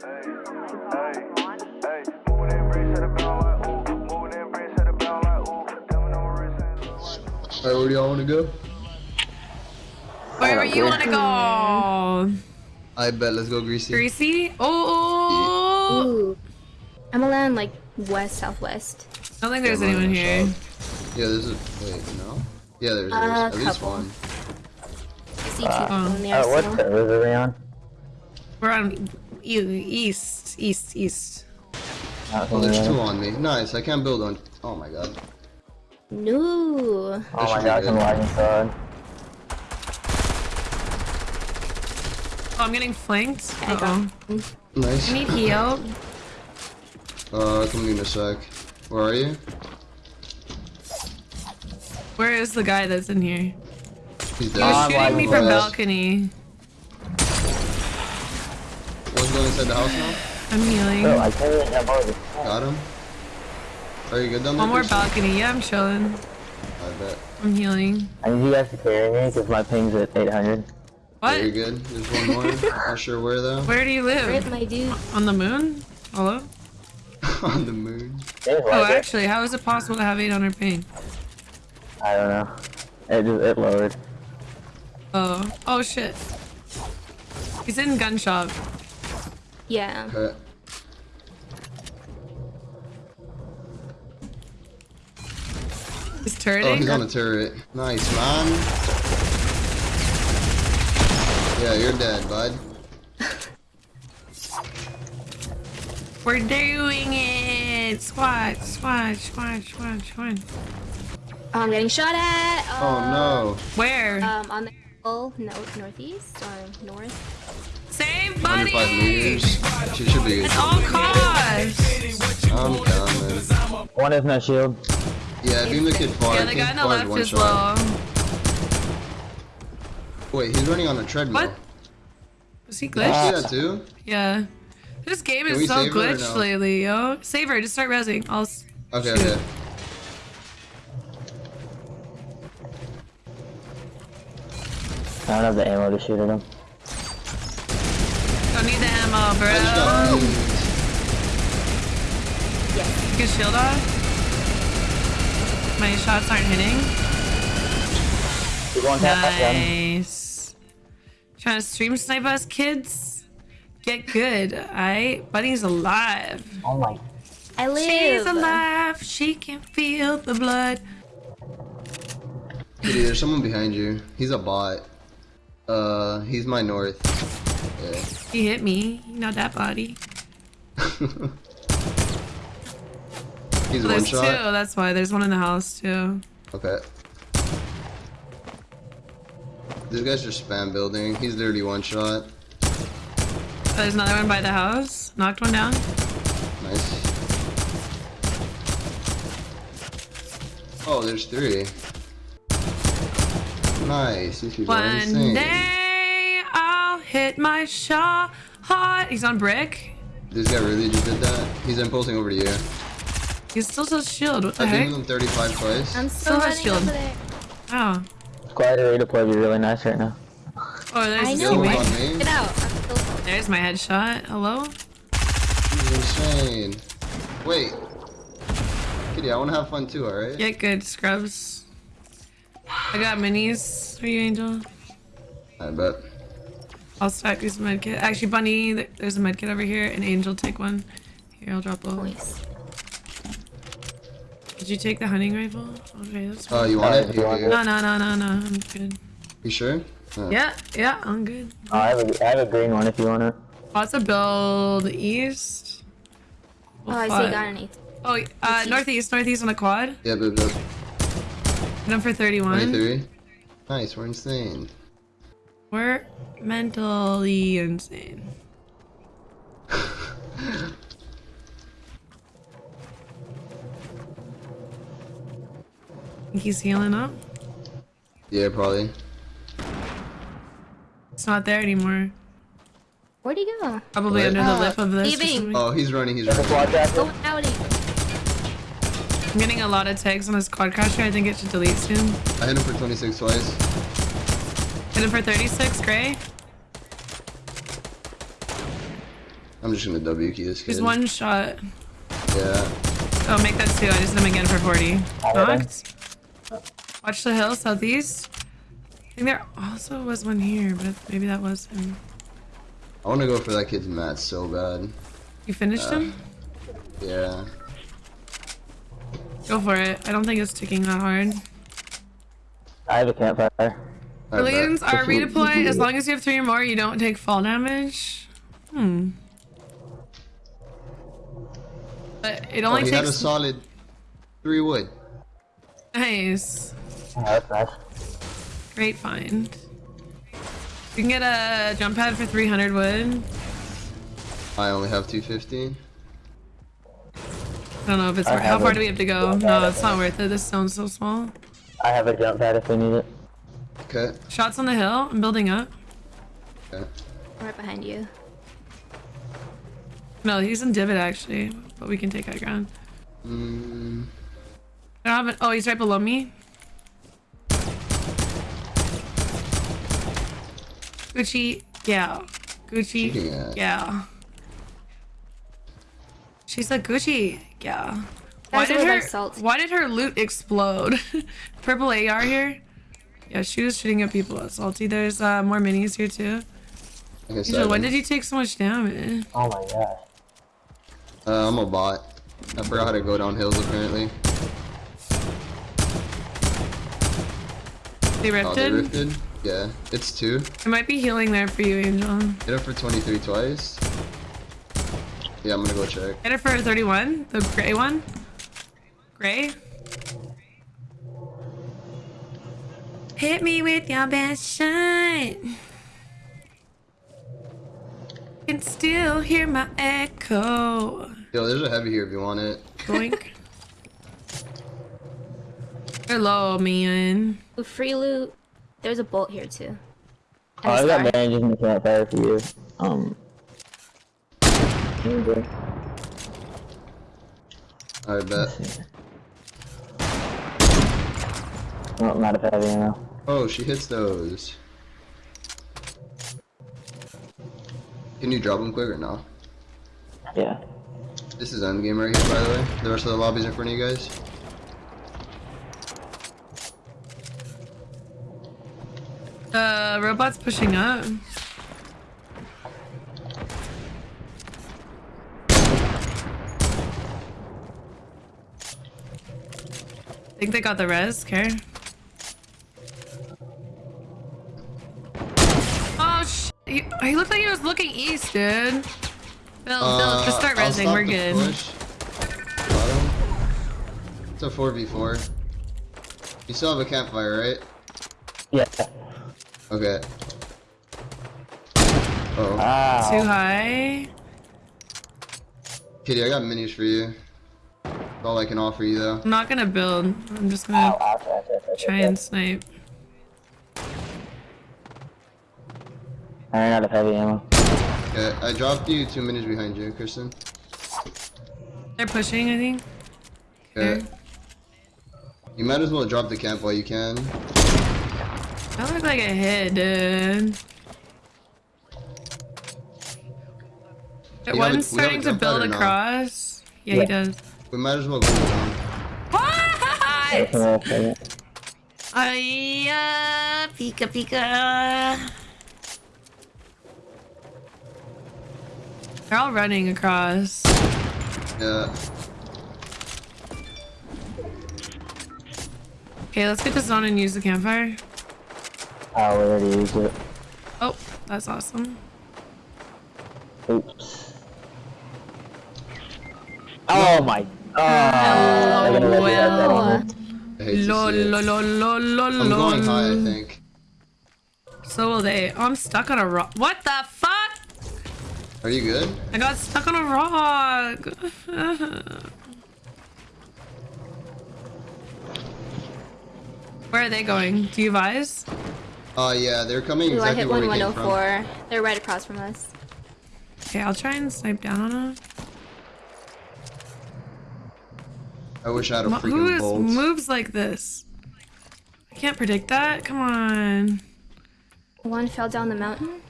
Alright, where do y'all want to go? Wherever you want to go. I bet. Let's go, Greasy. Greasy? Oh, Ooh. I'm gonna land like west southwest. I don't think there's Come on, anyone here. shop. Yeah, there's a. Wait, no? Yeah, there's, there's Uh, at least one. I see two people in the Uh, what arsenal. servers are we on? We're on e- east, east, east. Oh, there's two on me. Nice. I can't build on. Oh my god. No. Oh That my should be gosh, I'm lagging so. Oh, I'm getting flanked. I Uh oh. Nice. I need heal. Uh, coming in a sec. Where are you? Where is the guy that's in here? He's He was I'm shooting me from balcony. Going inside the house now. I'm healing. Bro, I can't even jump over. Got him. Are you good down there? One more balcony. Yeah, I'm chilling. I bet. I'm healing. I need you guys to carry me because my ping's at 800. What? Yeah, you're good. There's one more. Not sure where though. Where do you Rip live? my dude. On the moon? Hello? on the moon. There's Oh, it. actually, how is it possible to have 800 ping? I don't know. It just it lowered. Oh. Oh, shit. He's in gun shop. Yeah. Okay. He's Oh, he's on a turret. Nice, man. Yeah, you're dead, bud. We're doing it! Squat, squat, squat, squat, squat. Oh, I'm getting shot at. Oh Uh, no. Where? Um, on the hill, no, northeast or north. Save 105 buddy! meters. She should be good. All costs! I'm coming. One has no shield. Yeah, beam the kid far. Yeah, the guy on the left one is shot. low. Wait, he's running on a treadmill. What? Was he You glitched? see that too? Yeah. This game Can is so save her or glitched no? lately, yo. Save her, just start resing. I'll. s- Okay, shoot. okay. I don't have the ammo to shoot at him. Don't need the ammo, I just got bro. beamed. Get shield off. My shots aren't hitting. Keep going tap that gun. Nice. Trying to stream snipe us, kids? Get good, alright? Buddy's alive. Oh my. I live. She's alive. She can feel the blood. Kitty, there's someone behind you. He's a bot. Uh, he's my north. Yeah. He hit me. Not that body. He's one There's shot. two. That's why. There's one in the house too. Okay. This guy's just spam building. He's literally one shot. There's another one by the house. Knocked one down. Nice. Oh, there's three. Nice. These people are One insane. day I'll hit my shot. Hot. He's on brick. This guy really just did that. He's impulsing over to you. He's still so shield. What the I heck? beamed him 35 twice. I'm still Silver shield. over there. Oh. Squad redeploy would be really nice right now. Oh, there's I a know. Yo, teammate. on me. Get out. I'm still. There's my headshot. Hello? He's insane. Wait. Kitty, I want to have fun too, alright? Get good, scrubs. I got minis for you, Angel. I bet. I'll stack these medkit. Actually, Bunny, there's a medkit over here, and Angel, take one. Here, I'll drop a. Nice. Did you take the hunting rifle? Okay, that's fine. Oh, fine. you want it? You want it? No, no, no, no, no. I'm good. You sure? Uh, Yeah, yeah, I'm good. Oh, I have a, I have a green one if you want it. Lots of build east. Oh, I see. What? Got an eight. Oh, uh, East. northeast, northeast on the quad. Yeah, but, but Number for 31. 23. Nice, we're insane. We're mentally insane. He's healing up? Yeah, probably. It's not there anymore. Where'd he go? Probably What? under the Uh, lip of this. leaving. Oh, he's running, he's running. squad Go I'm getting a lot of tags on his quad crasher. I think it should delete soon. I hit him for 26 twice. Hit him for 36, gray. I'm just gonna W key this kid. He's one shot. Yeah. Oh, make that two. I just hit him again for 40. Alright. Knocked. Watch the hill, southeast. I think there also was one here, but maybe that was him. I wanna go for that kid's mat so bad. You finished uh, him? Yeah. Go for it. I don't think it's ticking that hard. I have a campfire. I bet. Brilliants are Just loot- redeploy. As long as you have three or more, you don't take fall damage. Hmm. But it Oh, only he had a solid three wood. Nice. Oh, that's nice. Great find. You can get a jump pad for 300 wood. I only have 250. I don't know if it's worth How far a do we have to go? No, it's not worth it. This stone's so small. I have a jump pad if we need it. Okay. Shots on the hill. I'm building up. Okay. Right behind you. No, he's in divot actually, but we can take high ground. Mm, I don't have it. Oh, he's right below me. Gucci, yeah. Gucci, Shooting yeah. She's like Gucci, yeah. Why did would her? salt. Why did her loot explode? Purple AR here. Yeah, she was shooting at people at salty. There's uh, more minis here too. like I Angel, when did you take so much damage? Oh my gosh. Uh, I'm a bot. I forgot how to go down hills apparently. They Oh, ripped they it. rifted? Yeah. It's two. It might be healing there for you, Angel. Hit it for 23 twice. Yeah, I'm gonna go check. Hit it for 31, the gray one. Gray. Hit me with your best shot. Can still hear my echo. Yo, there's a heavy here if you want it. Boink. Hello, man. Free loot. There's a bolt here too. Oh, And a I got star. bandages in the campfire for you. Um. here you go. I bet. Let's. Oh, not a heavy ammo. Oh, she hits those. Can you drop them quick or no? Yeah. This is endgame right here, by the way. The rest of the lobbies in front of you guys. Uh, robot's pushing up. I think they got the res, care? Oh, sh he, he looked like he was looking east, dude. Bill, Bill, just start Uh, resing, we're good. push. It's a 4v4. You still have a campfire, right? Yeah. Okay. Oh. Ah. Too high. Kitty, I got minis for you. That's all I can offer you, though. I'm not gonna build. I'm just gonna try and snipe. I ran out of heavy ammo. Okay, I dropped you two minutes behind you, Kristen. They're pushing, I think. Okay. Okay. You might as well drop the camp while you can. That looked like a hit, dude. have a- One's a starting to build across. Yeah, Yeah. he does. We might as well go down. What? Hold on a second. Ay, uh, pika pika. They're all running across. Yeah. Okay, let's get this on and use the campfire. Oh, we already used it. Oh, that's awesome. Oops. Oh my god. They're gonna let me have that Oh, ammo. I hate Lol, lol, lol, lol, lol, I'm going high, I think. So will they. Oh, I'm stuck on a rock. What the fuck? Are you good? I got stuck on a rock. Where are they going? Do you advise? Oh, yeah, they're coming Ooh, I hit where we came from. 1104. They're right across from us. Okay, I'll try and snipe down on them. I wish I had a Mo- freaking Who is, bolt. moves like this? I can't predict that. Come on. One fell down the mountain.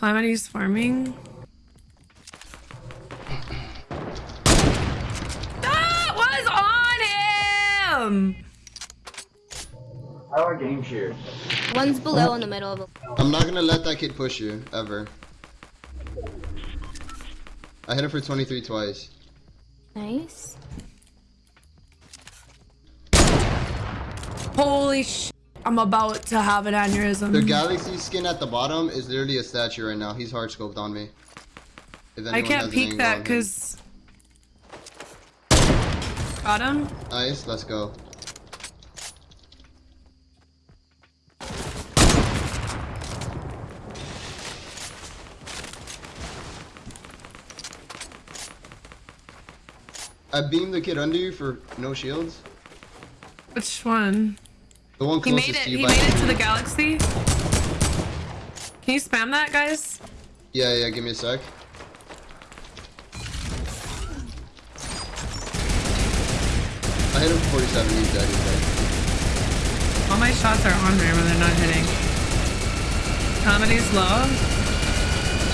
Calamity's farming. that was on him! How are games here? One's below in the middle of a- I'm not gonna let that kid push you, ever. I hit him for 23 twice. Nice. Holy sh- I'm about to have an aneurysm. The galaxy skin at the bottom is literally a statue right now. He's hard scoped on me. I can't peek that because. Got him. Nice, let's go. I beamed the kid under you for no shields. Which one? The one He made it. to you He made it to the galaxy. Can you spam that, guys? Yeah, yeah, give me a sec. I hit him 47, he's dead, he's dead. All my shots are on there when they're not hitting. Comedy's low.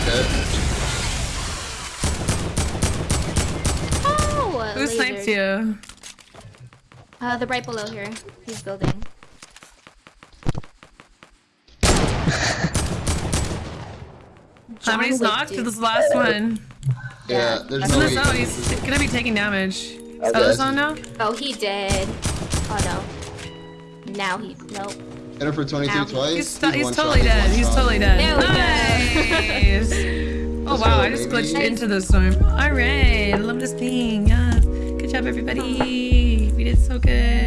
Dead. Oh! Who sniped you? Uh, the right below here. He's building. Comedy's Wick, knocked. dude. This is the last one. Yeah, there's He's no in the way. zone. He's gonna be taking damage. Oh, is that Okay. the zone now? Oh, he did. Oh no. Now he. Nope. Hit him for 23 Ow. twice. He's, st- he's totally shot, dead. one He's totally dead. There nice. oh wow! I just baby. glitched into the storm. All right. I love this thing. Yes. Good job, everybody. We did so good.